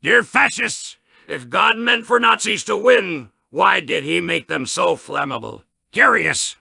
Dear fascists, if God meant for Nazis to win, why did he make them so flammable? Curious.